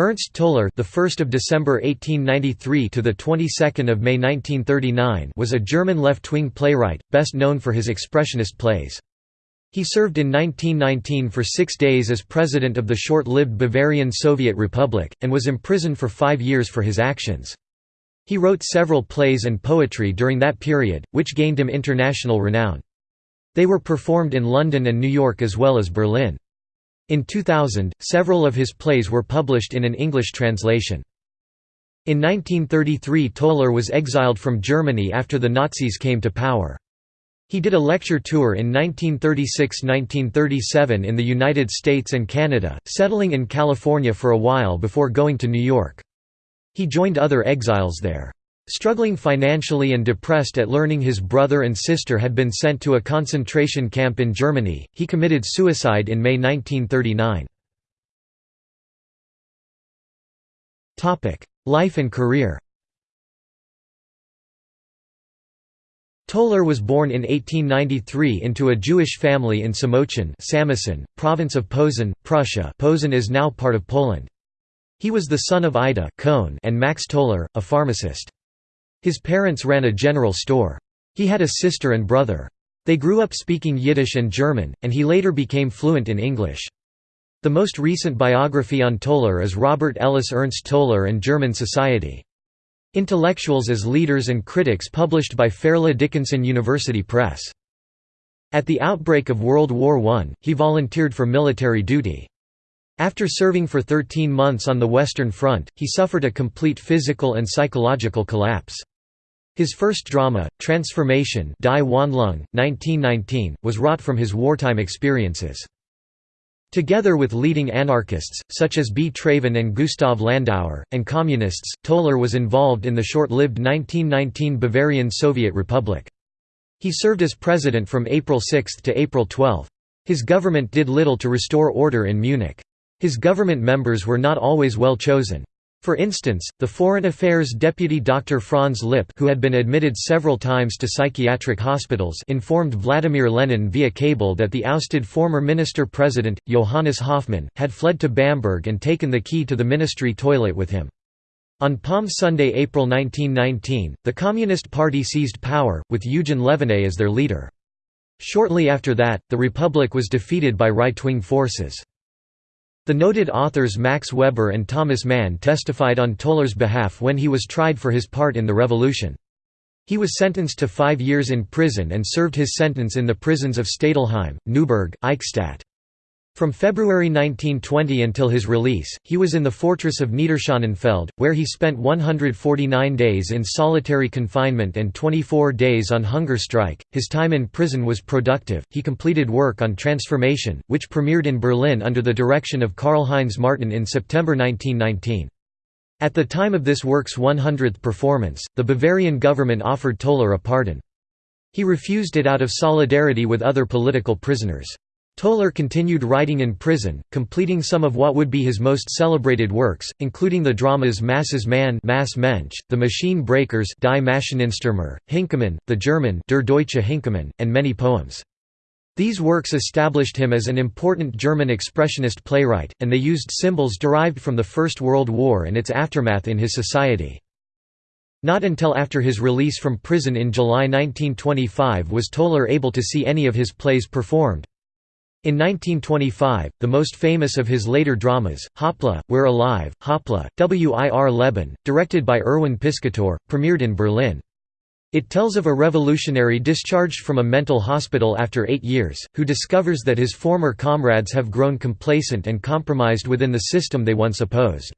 Ernst Toller, the 1st of December 1893 to the 22nd of May 1939, was a German left-wing playwright, best known for his expressionist plays. He served in 1919 for 6 days as president of the short-lived Bavarian Soviet Republic and was imprisoned for 5 years for his actions. He wrote several plays and poetry during that period, which gained him international renown. They were performed in London and New York as well as Berlin. In 2000, several of his plays were published in an English translation. In 1933 Toller was exiled from Germany after the Nazis came to power. He did a lecture tour in 1936–1937 in the United States and Canada, settling in California for a while before going to New York. He joined other exiles there. Struggling financially and depressed at learning his brother and sister had been sent to a concentration camp in Germany, he committed suicide in May 1939. Life and career Toller was born in 1893 into a Jewish family in Samoczyn Samosin, province of Posen, Prussia Posen is now part of Poland. He was the son of Ida and Max Toller, a pharmacist. His parents ran a general store. He had a sister and brother. They grew up speaking Yiddish and German, and he later became fluent in English. The most recent biography on Toller is Robert Ellis Ernst Toller and German Society. Intellectuals as Leaders and Critics published by Fairleigh Dickinson University Press. At the outbreak of World War I, he volunteered for military duty. After serving for 13 months on the Western Front, he suffered a complete physical and psychological collapse. His first drama, Transformation Die Wandlung, 1919, was wrought from his wartime experiences. Together with leading anarchists, such as B. Traven and Gustav Landauer, and communists, Toller was involved in the short-lived 1919 Bavarian Soviet Republic. He served as president from April 6 to April 12. His government did little to restore order in Munich. His government members were not always well chosen. For instance, the Foreign Affairs deputy Dr. Franz Lipp who had been admitted several times to psychiatric hospitals informed Vladimir Lenin via cable that the ousted former minister-president, Johannes Hoffmann, had fled to Bamberg and taken the key to the ministry toilet with him. On Palm Sunday, April 1919, the Communist Party seized power, with Eugen Leviné as their leader. Shortly after that, the Republic was defeated by right-wing forces. The noted authors Max Weber and Thomas Mann testified on Toller's behalf when he was tried for his part in the revolution. He was sentenced to five years in prison and served his sentence in the prisons of Stadelheim, Neuburg, Eichstätt. From February 1920 until his release, he was in the fortress of Niederschönenfeld, where he spent 149 days in solitary confinement and 24 days on hunger strike. His time in prison was productive. He completed work on transformation, which premiered in Berlin under the direction of Karl-Heinz Martin in September 1919. At the time of this work's 100th performance, the Bavarian government offered Toller a pardon. He refused it out of solidarity with other political prisoners. Toller continued writing in prison, completing some of what would be his most celebrated works, including the dramas Masses Mann Mass Mensch, The Machine Breakers Die Maschinenstürmer, Hinkemann, the German Der Deutsche Hinkemann, and many poems. These works established him as an important German expressionist playwright, and they used symbols derived from the First World War and its aftermath in his society. Not until after his release from prison in July 1925 was Toller able to see any of his plays performed. In 1925, the most famous of his later dramas, Hoppla, We're Alive, Hoppla, Wir Leben, directed by Erwin Piscator, premiered in Berlin. It tells of a revolutionary discharged from a mental hospital after eight years, who discovers that his former comrades have grown complacent and compromised within the system they once opposed.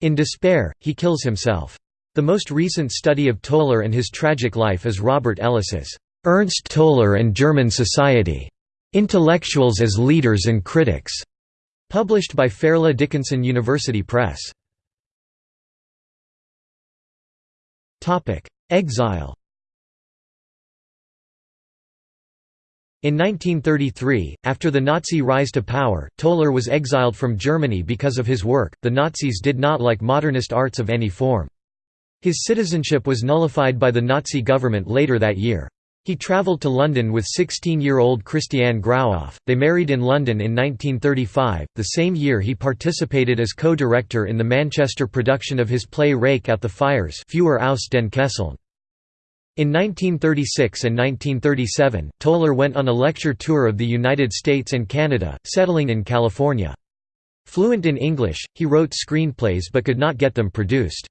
In despair, he kills himself. The most recent study of Toller and his tragic life is Robert Ellis's Ernst Toller and German Society. Intellectuals as Leaders and Critics, published by Fairleigh Dickinson University Press. Exile In 1933, after the Nazi rise to power, Toller was exiled from Germany because of his work. The Nazis did not like modernist arts of any form. His citizenship was nullified by the Nazi government later that year. He travelled to London with 16-year-old Christiane Grautoff. They married in London in 1935. The same year he participated as co-director in the Manchester production of his play Rake out the Fires Feuer aus den Kesseln. In 1936 and 1937, Toller went on a lecture tour of the United States and Canada, settling in California. Fluent in English, he wrote screenplays but could not get them produced.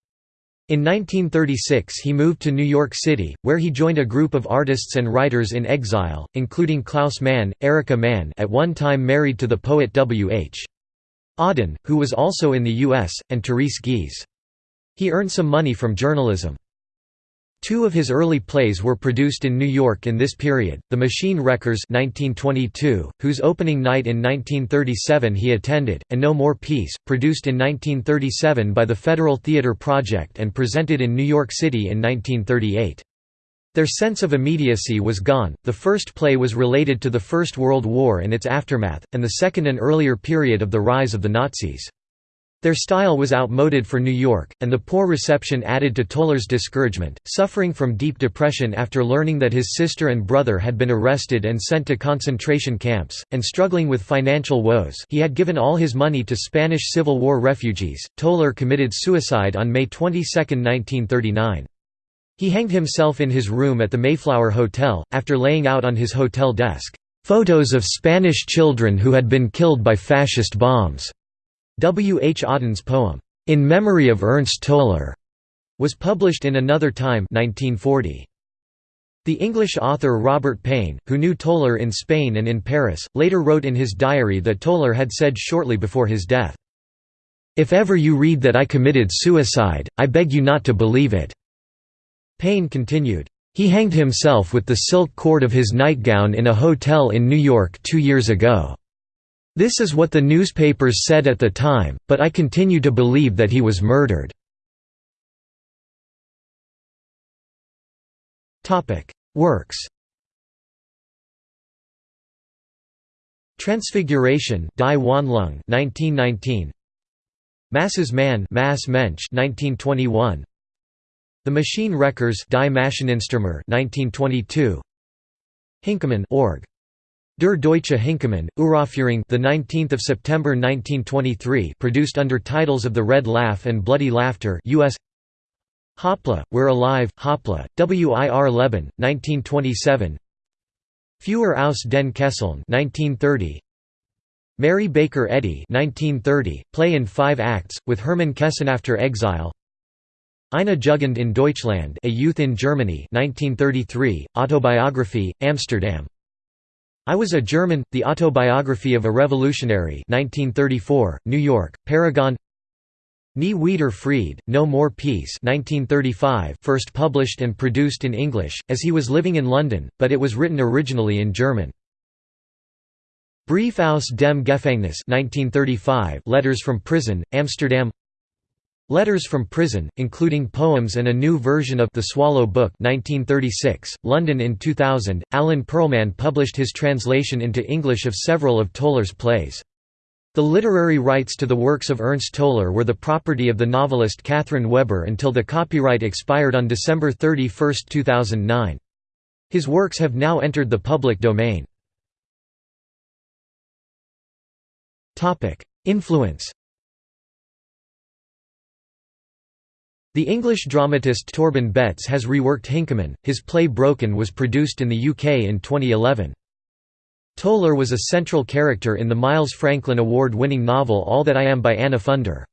In 1936 he moved to New York City, where he joined a group of artists and writers in exile, including Klaus Mann, Erika Mann at one time married to the poet W. H. Auden, who was also in the U.S., and Therese Giehse. He earned some money from journalism. Two of his early plays were produced in New York in this period, The Machine Wreckers 1922, whose opening night in 1937 he attended, and No More Peace, produced in 1937 by the Federal Theater Project and presented in New York City in 1938. Their sense of immediacy was gone, the first play was related to the First World War and its aftermath, and the second an earlier period of the rise of the Nazis. Their style was outmoded for New York, and the poor reception added to Toller's discouragement. Suffering from deep depression after learning that his sister and brother had been arrested and sent to concentration camps, and struggling with financial woes he had given all his money to Spanish Civil War refugees, Toller committed suicide on May 22, 1939. He hanged himself in his room at the Mayflower Hotel, after laying out on his hotel desk, "...photos of Spanish children who had been killed by fascist bombs." W. H. Auden's poem, "'In Memory of Ernst Toller' was published in Another Time 1940. The English author Robert Payne, who knew Toller in Spain and in Paris, later wrote in his diary that Toller had said shortly before his death, "'If ever you read that I committed suicide, I beg you not to believe it.'" Payne continued, "'He hanged himself with the silk cord of his nightgown in a hotel in New York two years ago. This is what the newspapers said at the time, but I continue to believe that he was murdered." Works Transfiguration Die Wandlung 1919 Masses Man Mass Mensch 1921 The Machine Wreckers Die Maschineninstürmer 1922 Hinkemann org Der Deutsche Hinkemann, Uraufführung the 19th of September 1923 produced under titles of The Red Laugh and Bloody Laughter US Hoppla, We're Alive, Hoppla, WIR Leben, 1927 Feuer aus den Kesseln 1930 Mary Baker Eddy 1930, play in five acts, with Hermann Kesten after exile. Eine Jugend in Deutschland A Youth in Germany 1933, autobiography, Amsterdam I Was a German, The Autobiography of a Revolutionary 1934, New York, Paragon Nie wieder Fried, No More Peace 1935, first published and produced in English, as he was living in London, but it was written originally in German. Brief aus dem Gefängnis 1935, Letters from Prison, Amsterdam Letters from Prison, including poems and a new version of The Swallow Book 1936, London in 2000, Alan Perlman published his translation into English of several of Toller's plays. The literary rights to the works of Ernst Toller were the property of the novelist Katherine Weber until the copyright expired on December 31, 2009. His works have now entered the public domain. Influence The English dramatist Torben Betts has reworked Hinkemann. His play Broken was produced in the UK in 2011. Toller was a central character in the Miles Franklin Award-winning novel All That I Am by Anna Funder.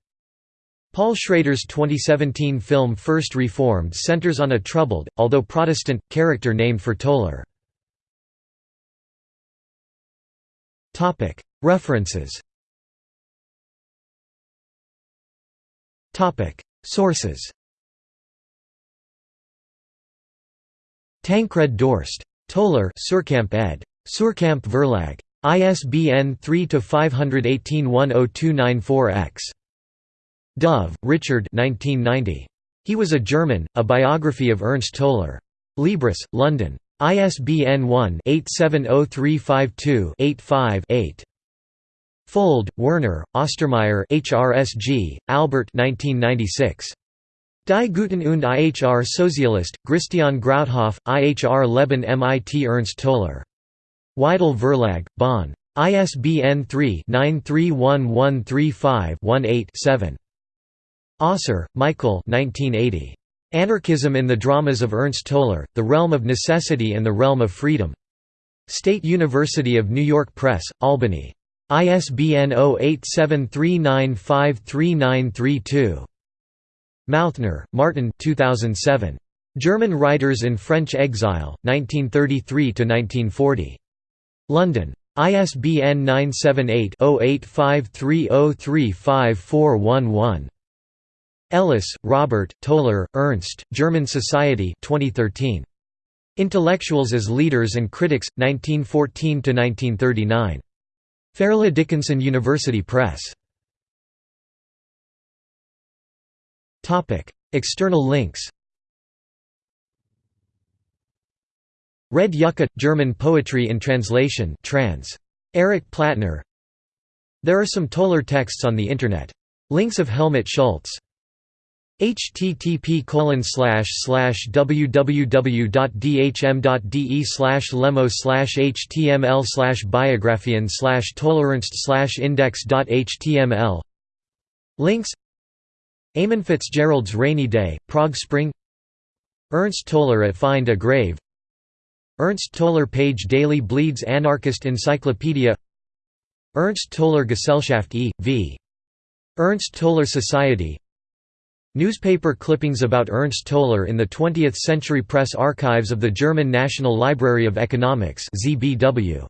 Paul Schrader's 2017 film First Reformed centers on a troubled, although Protestant, character named for Toller. References Sources Tancred Dorst. Toller Suhrkamp ed. Suhrkamp Verlag. ISBN 3-518-10294-X. Dove, Richard 1990. He Was a German, A Biography of Ernst Toller. Libris, London. ISBN 1-870352-85-8. Fuld, Werner, Ostermaier HRSG, Albert 1996. Die Guten und IHR Sozialist, Christian Grautoff, IHR Leben MIT Ernst Toller. Weidle Verlag, Bonn. ISBN 3-931135-18-7. Ossar, Michael 1980. Anarchism in the Dramas of Ernst Toller, The Realm of Necessity and the Realm of Freedom. State University of New York Press, Albany. ISBN 0873953932. Mauthner, Martin 2007. German Writers in French Exile, 1933–1940. London. ISBN 978-0853035411. Ellis, Robert, Toller, Ernst, German Society 2013. Intellectuals as Leaders and Critics, 1914–1939. Fairleigh Dickinson University Press. External links Red Yucca – German poetry in translation trans. Eric Plattner There are some Toller texts on the Internet. Links of Helmut Schultz http www.dhm.de slash lemo slash html slash biographian slash tolerance slash index.html Links Eamon Fitzgerald's Rainy Day, Prague Spring Ernst Toller at Find a Grave Ernst Toller Page Daily Bleeds Anarchist Encyclopedia Ernst Toller Gesellschaft e.V. Ernst Toller Society Newspaper clippings about Ernst Toller in the 20th Century Press Archives of the German National Library of Economics ZBW.